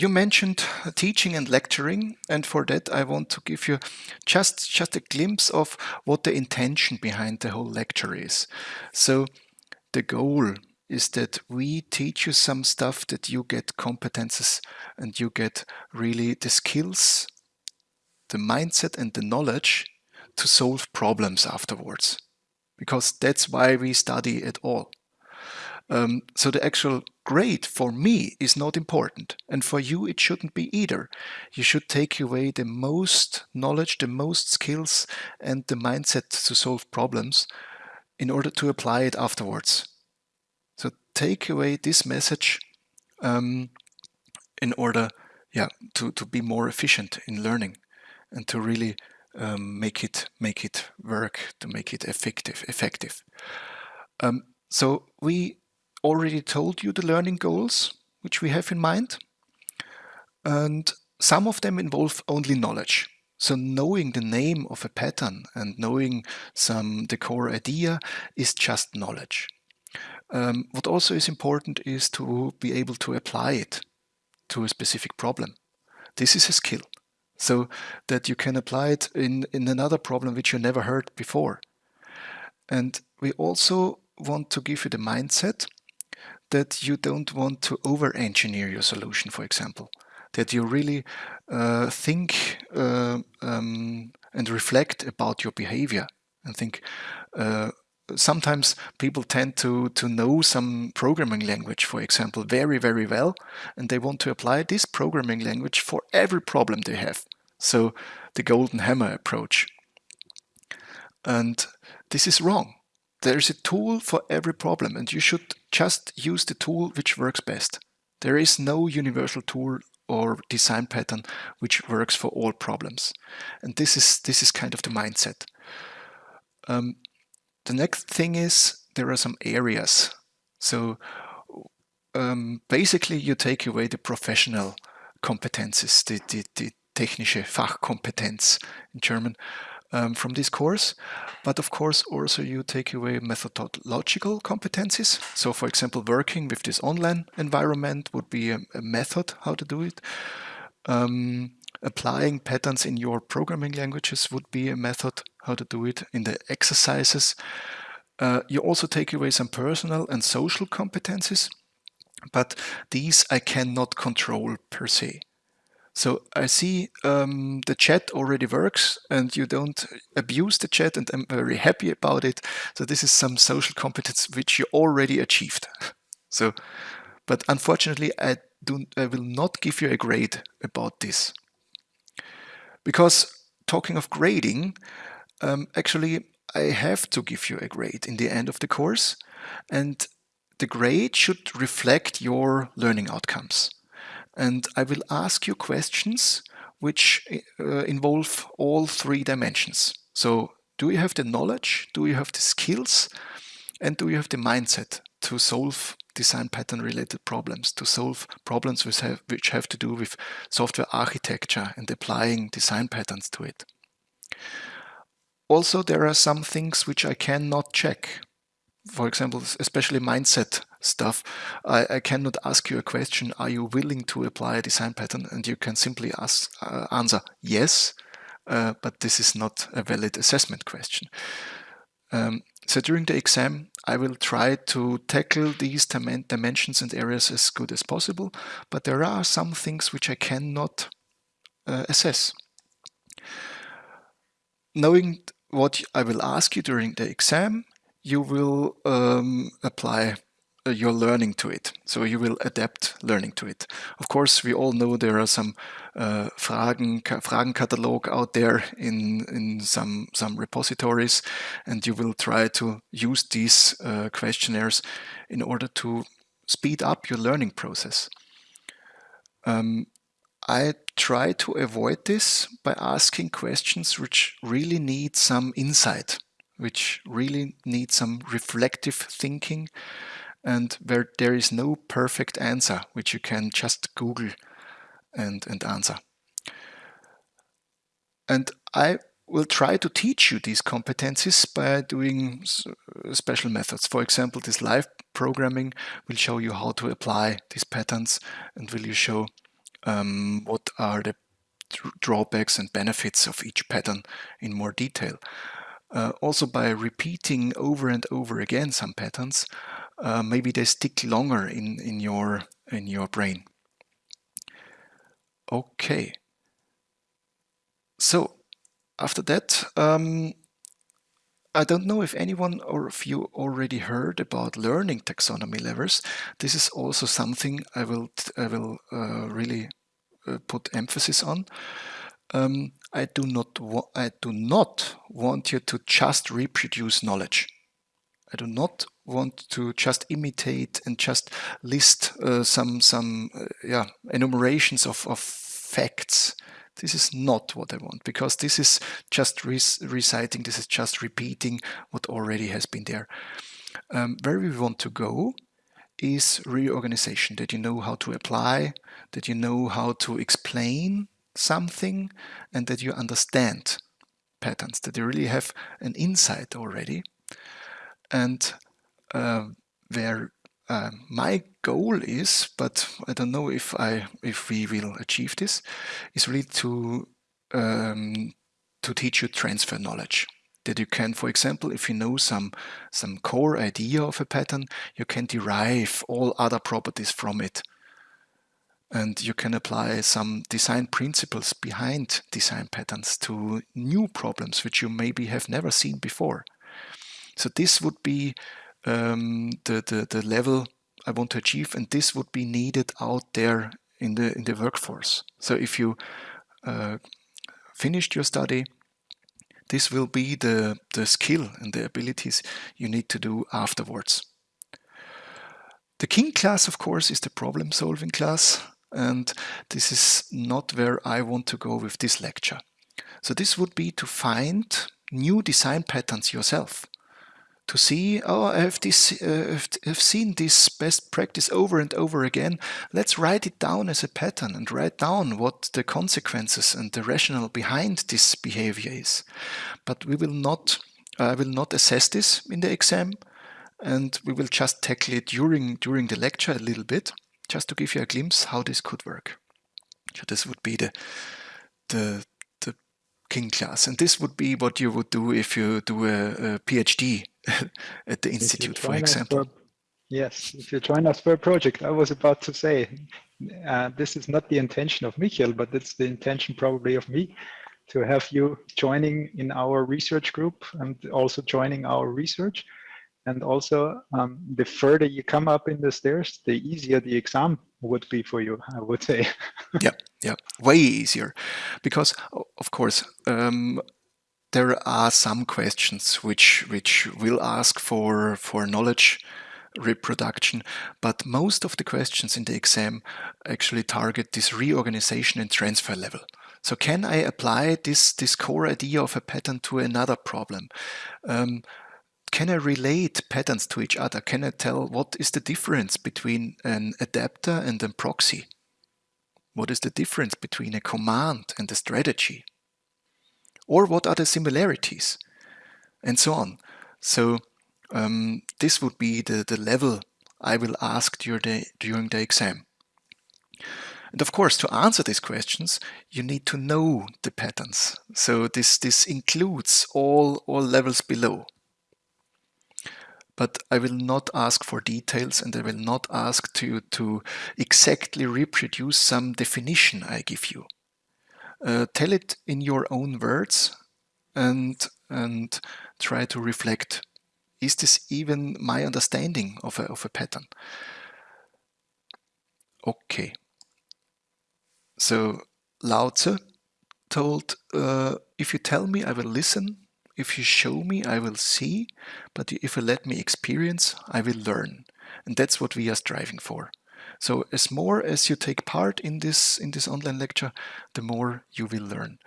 you mentioned teaching and lecturing, and for that I want to give you just just a glimpse of what the intention behind the whole lecture is. So the goal is that we teach you some stuff that you get competences and you get really the skills, the mindset and the knowledge to solve problems afterwards. Because that's why we study at all. Um, so the actual grade for me is not important. And for you, it shouldn't be either. You should take away the most knowledge, the most skills, and the mindset to solve problems in order to apply it afterwards. So take away this message um, in order yeah, to, to be more efficient in learning and to really um, make it make it work, to make it effective. effective. Um, so we already told you the learning goals which we have in mind. And some of them involve only knowledge. So knowing the name of a pattern and knowing some the core idea is just knowledge. Um, what also is important is to be able to apply it to a specific problem. This is a skill. So that you can apply it in, in another problem which you never heard before. And we also want to give you the mindset that you don't want to over-engineer your solution, for example. That you really uh, think uh, um, and reflect about your behavior and think, uh, sometimes people tend to, to know some programming language, for example, very, very well, and they want to apply this programming language for every problem they have. So the golden hammer approach. And this is wrong. There's a tool for every problem and you should just use the tool which works best. There is no universal tool or design pattern which works for all problems. And this is, this is kind of the mindset. Um, the next thing is there are some areas. So um, basically you take away the professional competences, the, the, the technische Fachkompetenz in German, um, from this course. But of course, also you take away methodological competencies. So for example, working with this online environment would be a, a method how to do it. Um, applying patterns in your programming languages would be a method how to do it in the exercises. Uh, you also take away some personal and social competencies, but these I cannot control per se. So I see um, the chat already works and you don't abuse the chat and I'm very happy about it. So this is some social competence which you already achieved. So, but unfortunately, I, do, I will not give you a grade about this. Because talking of grading, um, actually, I have to give you a grade in the end of the course. And the grade should reflect your learning outcomes and I will ask you questions which uh, involve all three dimensions. So do you have the knowledge? Do you have the skills? And do you have the mindset to solve design pattern related problems, to solve problems which have, which have to do with software architecture and applying design patterns to it? Also, there are some things which I cannot check for example, especially mindset stuff, I, I, cannot ask you a question, are you willing to apply a design pattern? And you can simply ask, uh, answer yes, uh, but this is not a valid assessment question. Um, so during the exam, I will try to tackle these dimensions and areas as good as possible, but there are some things which I cannot uh, assess. Knowing what I will ask you during the exam, you will um, apply uh, your learning to it. So you will adapt learning to it. Of course, we all know there are some uh, Fragen, Fragenkatalog out there in, in some, some repositories, and you will try to use these uh, questionnaires in order to speed up your learning process. Um, I try to avoid this by asking questions which really need some insight which really need some reflective thinking and where there is no perfect answer which you can just Google and, and answer. And I will try to teach you these competencies by doing special methods. For example, this live programming will show you how to apply these patterns and will you show um, what are the drawbacks and benefits of each pattern in more detail. Uh, also by repeating over and over again some patterns, uh, maybe they stick longer in, in, your, in your brain. Okay. So after that, um, I don't know if anyone or if you already heard about learning taxonomy levels. This is also something I will I will uh, really uh, put emphasis on. Um, I do not I do not want you to just reproduce knowledge. I do not want to just imitate and just list uh, some some uh, yeah enumerations of, of facts. This is not what I want because this is just reciting, this is just repeating what already has been there. Um, where we want to go is reorganization, that you know how to apply, that you know how to explain something, and that you understand patterns, that you really have an insight already. And uh, where uh, my goal is, but I don't know if I if we will achieve this, is really to um, to teach you transfer knowledge. That you can, for example, if you know some some core idea of a pattern, you can derive all other properties from it. And you can apply some design principles behind design patterns to new problems which you maybe have never seen before. So this would be um, the, the, the level I want to achieve, and this would be needed out there in the in the workforce. So if you uh, finished your study, this will be the, the skill and the abilities you need to do afterwards. The king class, of course, is the problem solving class, and this is not where I want to go with this lecture. So this would be to find new design patterns yourself to see, oh, I have, this, uh, have seen this best practice over and over again. Let's write it down as a pattern and write down what the consequences and the rationale behind this behavior is. But we will not, I will not assess this in the exam and we will just tackle it during, during the lecture a little bit, just to give you a glimpse how this could work. So this would be the, the, the King class. And this would be what you would do if you do a, a PhD at the institute, for example. For, yes, if you join us for a project, I was about to say, uh, this is not the intention of Michael, but it's the intention probably of me to have you joining in our research group and also joining our research. And also, um, the further you come up in the stairs, the easier the exam would be for you, I would say. yeah, yeah, way easier. Because, of course, um, there are some questions which which will ask for for knowledge reproduction, but most of the questions in the exam actually target this reorganization and transfer level. So can I apply this, this core idea of a pattern to another problem? Um, can I relate patterns to each other? Can I tell what is the difference between an adapter and a proxy? What is the difference between a command and a strategy? Or what are the similarities? And so on. So um, this would be the, the level I will ask during the, during the exam. And of course, to answer these questions, you need to know the patterns. So this, this includes all, all levels below but I will not ask for details and I will not ask to, to exactly reproduce some definition I give you. Uh, tell it in your own words and, and try to reflect. Is this even my understanding of a, of a pattern? Okay. So Lao Tzu told, uh, if you tell me, I will listen. If you show me, I will see, but if you let me experience, I will learn. And that's what we are striving for. So as more as you take part in this in this online lecture, the more you will learn.